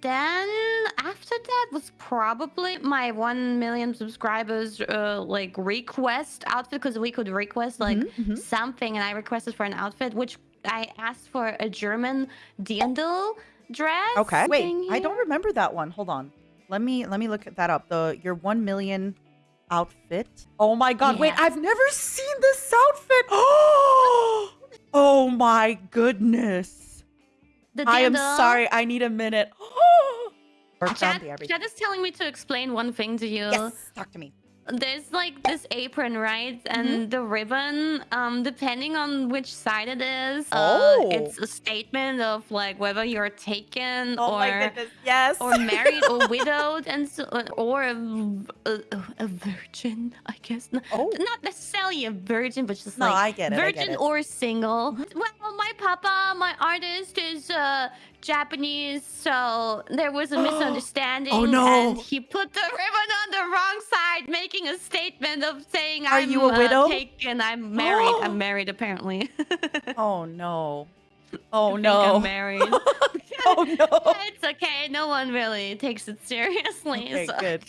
then after that was probably my 1 million subscribers uh, like request outfit because we could request like Mhm, mhm. something and I requested for an outfit which I asked for a German dirndl dress. Okay. Wait, thing I don't remember that one. Hold on. Let me let me look at that up. The your 1 million outfit. Oh my god. Wait, I've never seen this outfit. Oh my goodness. The I am sorry. I need a minute. Work The everything. Chat is telling me to explain one thing to you. Yes, talk to me. There's like this apron, right? And the ribbon, um, depending on which side it is, Oh. uh, it's a statement of like whether you're taken Oh or. Yes. or married or widowed, and so, or a, a, a virgin, I guess. Oh. Not necessarily a virgin, but just No, like I get it, I virgin get it. Or single. Well, my papa, my artist, is uh, Japanese, so there was a misunderstanding. Oh, no. And he put the ribbon on the wrong side, making a statement of saying, Are "I'm you a uh, widow?" taken. I'm married. I'm married, apparently." Oh no. Oh I no. I'm married. Oh no. it's okay. No one really takes it seriously. Okay, so- good.